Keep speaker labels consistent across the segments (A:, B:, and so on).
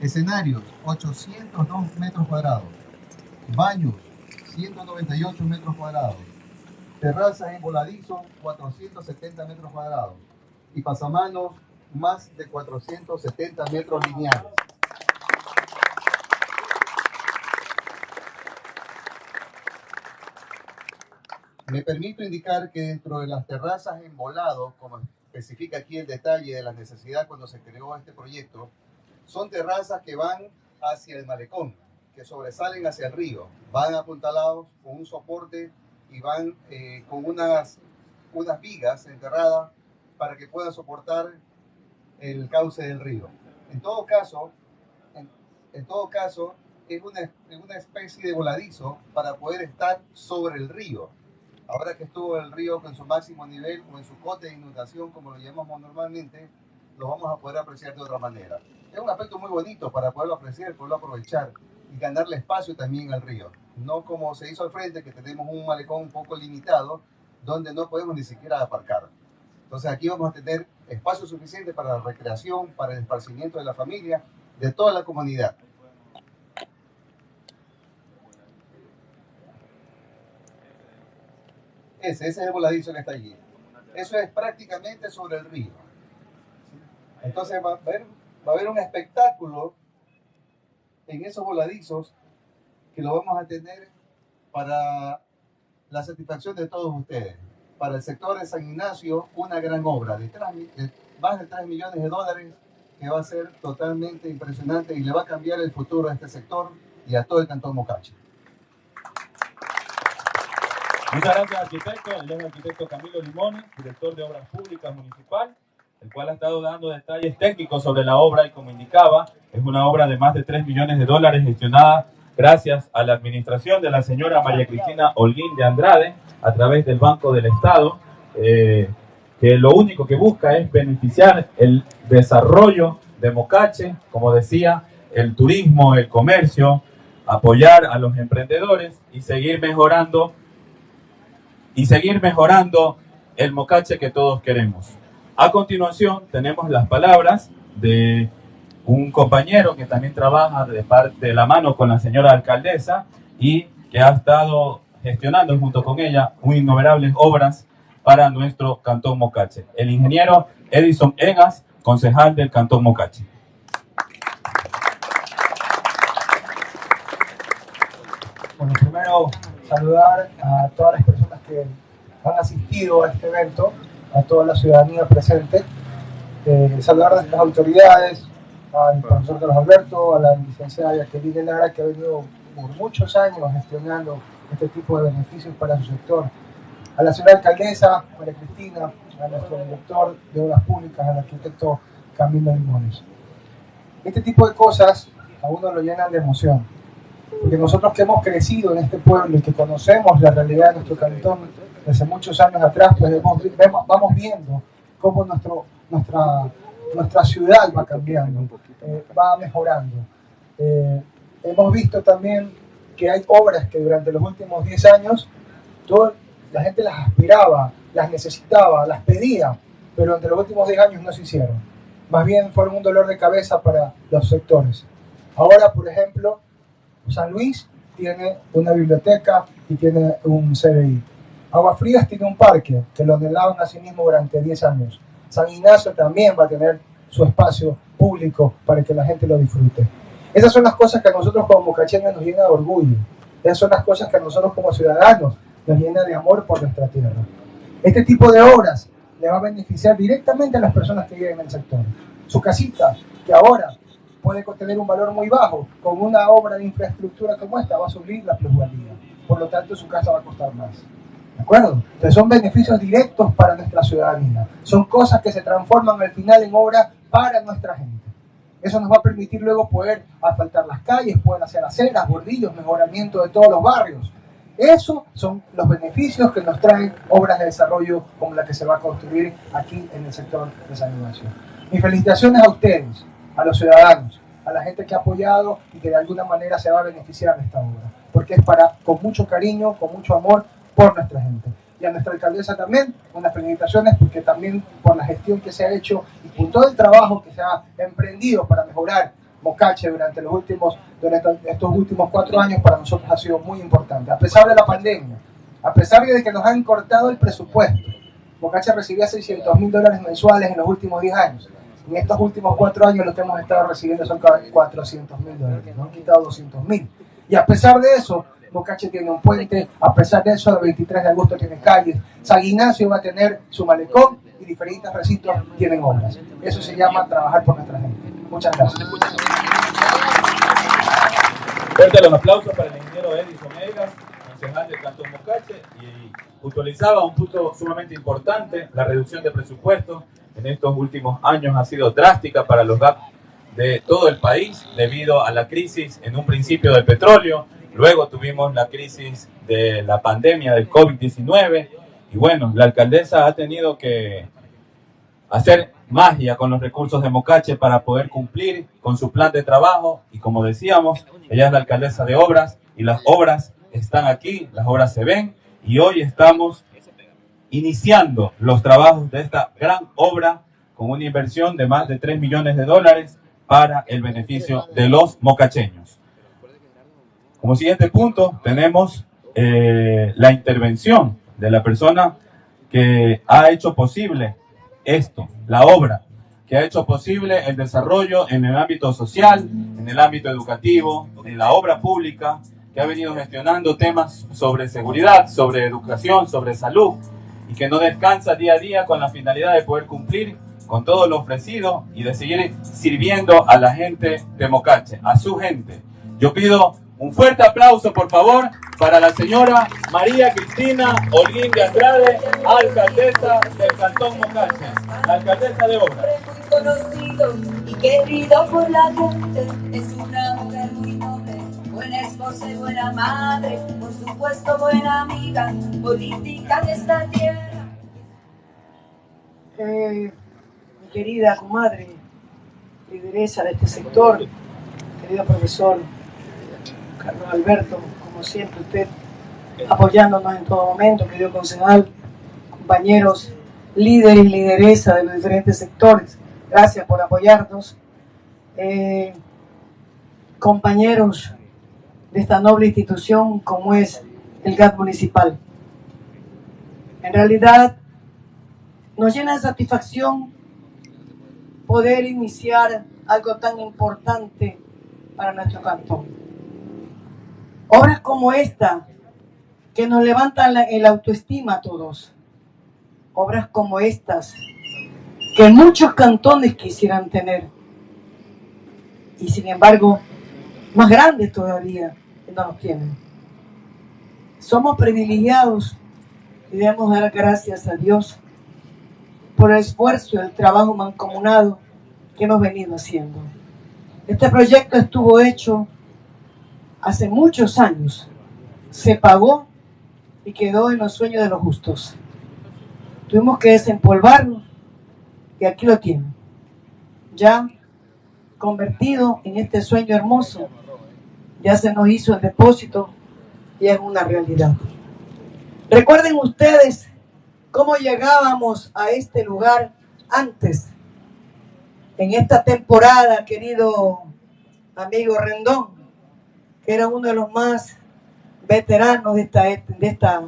A: Escenarios, 802 metros cuadrados. Baños, 198 metros cuadrados. Terrazas en voladizo, 470 metros cuadrados. Y pasamanos, más de 470 metros lineales. Me permito indicar que dentro de las terrazas en volado, como especifica aquí el detalle de la necesidad cuando se creó este proyecto, son terrazas que van hacia el malecón, que sobresalen hacia el río, van apuntalados con un soporte y van eh, con unas, unas vigas enterradas para que puedan soportar el cauce del río. En todo caso, en, todo caso, es una, es una especie de voladizo para poder estar sobre el río Ahora que estuvo el río con su máximo nivel o en su cote de inundación, como lo llamamos normalmente, lo vamos a poder apreciar de otra manera. Es un aspecto muy bonito para poderlo apreciar, poderlo aprovechar y ganarle espacio también al río. No como se hizo al frente, que tenemos un malecón un poco limitado, donde no podemos ni siquiera aparcar. Entonces aquí vamos a tener espacio suficiente para la recreación, para el esparcimiento de la familia, de toda la comunidad. Ese, ese es el voladizo que está allí. Eso es prácticamente sobre el río. Entonces va a haber, un espectáculo en esos voladizos que lo vamos a tener para la satisfacción de todos ustedes. Para el sector de San Ignacio, una gran obra de, de más de 3 millones de dólares que va a ser totalmente impresionante y le va a cambiar el futuro a este sector y a todo el Cantón Mocache.
B: Muchas gracias, arquitecto. El arquitecto Camilo Limones, director de Obras Públicas Municipal, el cual ha estado dando detalles técnicos sobre la obra y como indicaba, es una obra de más de 3 millones de dólares gestionada gracias a la administración de la señora María Cristina Holguín de Andrade a través del Banco del Estado, eh, que lo único que busca es beneficiar el desarrollo de Mocache, como decía, el turismo, el comercio, apoyar a los emprendedores y seguir mejorando y seguir mejorando el mocache que todos queremos. A continuación tenemos las palabras de un compañero que también trabaja de, parte, de la mano con la señora alcaldesa y que ha estado gestionando junto con ella innumerables obras para nuestro Cantón Mocache. El ingeniero Edison Egas, concejal del Cantón Mocache.
C: Bueno, primero saludar a todas las personas que han asistido a este evento, a toda la ciudadanía presente, eh, saludar a las autoridades, al profesor Carlos Alberto, a la licenciada Jacqueline Lara, que ha venido por muchos años gestionando este tipo de beneficios para su sector, a la señora alcaldesa, María Cristina, a nuestro director de Obras Públicas, al arquitecto Camilo Limones. Este tipo de cosas a uno lo llenan de emoción porque nosotros que hemos crecido en este pueblo y que conocemos la realidad de nuestro cantón desde muchos años atrás, pues vamos viendo cómo nuestro, nuestra, nuestra ciudad va cambiando, eh, va mejorando. Eh, hemos visto también que hay obras que durante los últimos 10 años todo, la gente las aspiraba, las necesitaba, las pedía, pero durante los últimos 10 años no se hicieron. Más bien fueron un dolor de cabeza para los sectores. Ahora, por ejemplo, San Luis tiene una biblioteca y tiene un CBI. Agua Frías tiene un parque que lo anhelaban a sí mismo durante 10 años. San Ignacio también va a tener su espacio público para que la gente lo disfrute. Esas son las cosas que a nosotros como mocacheños nos llena de orgullo. Esas son las cosas que a nosotros como ciudadanos nos llena de amor por nuestra tierra. Este tipo de obras le va a beneficiar directamente a las personas que viven en el sector. Su casita, que ahora puede tener un valor muy bajo, con una obra de infraestructura como esta va a subir la plusvalía. Por lo tanto, su casa va a costar más. ¿De acuerdo? Entonces son beneficios directos para nuestra ciudadanía. Son cosas que se transforman al final en obra para nuestra gente. Eso nos va a permitir luego poder asfaltar las calles, poder hacer aceras, bordillos, mejoramiento de todos los barrios. Esos son los beneficios que nos traen obras de desarrollo como la que se va a construir aquí en el sector de San Ignacio. Mis felicitaciones a ustedes a los ciudadanos, a la gente que ha apoyado y que de alguna manera se va a beneficiar de esta obra, porque es para, con mucho cariño, con mucho amor por nuestra gente. Y a nuestra alcaldesa también, unas felicitaciones porque también por la gestión que se ha hecho y por todo el trabajo que se ha emprendido para mejorar Mocache durante los últimos, durante estos últimos cuatro años para nosotros ha sido muy importante. A pesar de la pandemia, a pesar de que nos han cortado el presupuesto, Mocache recibía 600 mil dólares mensuales en los últimos 10 años. En estos últimos cuatro años lo que hemos estado recibiendo son 400 mil dólares, nos han quitado 200 mil. Y a pesar de eso, Bocache tiene un puente, a pesar de eso, el 23 de agosto tiene calles, San Ignacio va a tener su malecón y diferentes recintos tienen obras. Eso se llama trabajar por nuestra gente. Muchas gracias.
B: Fuerte los aplausos para el ingeniero Edison Egas, concejal del Cantón Mocache, y puntualizaba un punto sumamente importante, la reducción de presupuesto en estos últimos años ha sido drástica para los GAP de todo el país debido a la crisis en un principio del petróleo, luego tuvimos la crisis de la pandemia del COVID-19 y bueno, la alcaldesa ha tenido que hacer magia con los recursos de Mocache para poder cumplir con su plan de trabajo y como decíamos, ella es la alcaldesa de obras y las obras están aquí, las obras se ven y hoy estamos iniciando los trabajos de esta gran obra con una inversión de más de 3 millones de dólares para el beneficio de los mocacheños. Como siguiente punto tenemos eh, la intervención de la persona que ha hecho posible esto, la obra, que ha hecho posible el desarrollo en el ámbito social, en el ámbito educativo, en la obra pública, que ha venido gestionando temas sobre seguridad, sobre educación, sobre salud, y que no descansa día a día con la finalidad de poder cumplir con todo lo ofrecido y de seguir sirviendo a la gente de Mocache, a su gente. Yo pido un fuerte aplauso, por favor, para la señora María Cristina Holguín de Andrade, alcaldesa del Cantón Mocache, alcaldesa de obra.
D: Muy conocido y querido por la gente, es una mujer muy noble, buena esposa y buena madre, por supuesto buena amiga, política de esta tierra.
E: Eh, querida comadre, lideresa de este sector, querido profesor Carlos Alberto, como siempre usted apoyándonos en todo momento, querido concejal, compañeros, líderes y lideresa de los diferentes sectores, gracias por apoyarnos. Eh, compañeros de esta noble institución como es el GAT municipal. En realidad, nos llena de satisfacción poder iniciar algo tan importante para nuestro cantón. Obras como esta, que nos levantan el autoestima a todos. Obras como estas, que muchos cantones quisieran tener. Y sin embargo, más grandes todavía, no los tienen. Somos privilegiados y debemos dar gracias a Dios por el esfuerzo y el trabajo mancomunado que hemos venido haciendo. Este proyecto estuvo hecho hace muchos años, se pagó y quedó en los sueños de los justos. Tuvimos que desempolvarlo y aquí lo tienen. Ya convertido en este sueño hermoso, ya se nos hizo el depósito y es una realidad. Recuerden ustedes cómo llegábamos a este lugar antes, en esta temporada, querido amigo Rendón, que era uno de los más veteranos de esta, de esta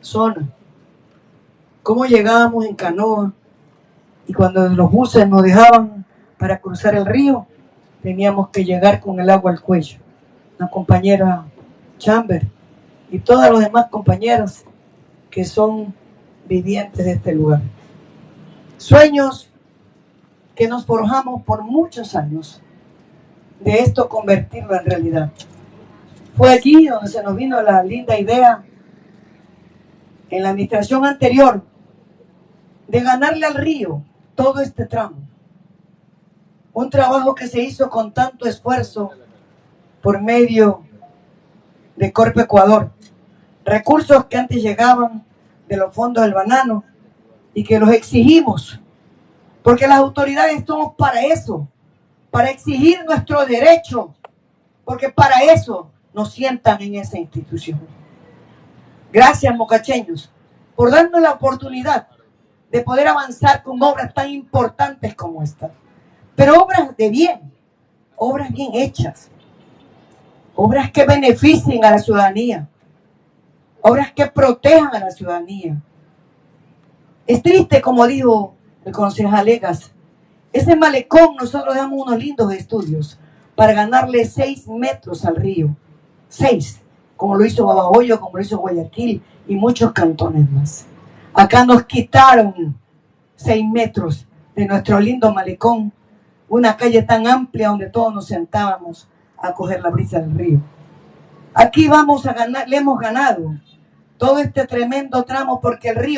E: zona. Cómo llegábamos en canoa y cuando los buses nos dejaban para cruzar el río, teníamos que llegar con el agua al cuello. La compañera Chamber y todos los demás compañeros que son vivientes de este lugar. Sueños que nos forjamos por muchos años de esto convertirlo en realidad. Fue aquí donde se nos vino la linda idea en la administración anterior de ganarle al río todo este tramo. Un trabajo que se hizo con tanto esfuerzo por medio de Corpo Ecuador. Recursos que antes llegaban de los fondos del banano y que los exigimos, porque las autoridades estamos para eso, para exigir nuestro derecho, porque para eso nos sientan en esa institución. Gracias, mocacheños, por darnos la oportunidad de poder avanzar con obras tan importantes como esta, pero obras de bien, obras bien hechas, obras que beneficien a la ciudadanía, obras que protejan a la ciudadanía. Es triste, como dijo el concejal Legas, ese malecón nosotros damos unos lindos estudios para ganarle seis metros al río. Seis, como lo hizo Babahoyo, como lo hizo Guayaquil y muchos cantones más. Acá nos quitaron seis metros de nuestro lindo malecón, una calle tan amplia donde todos nos sentábamos a coger la brisa del río. Aquí vamos a ganar, le hemos ganado todo este tremendo tramo porque el río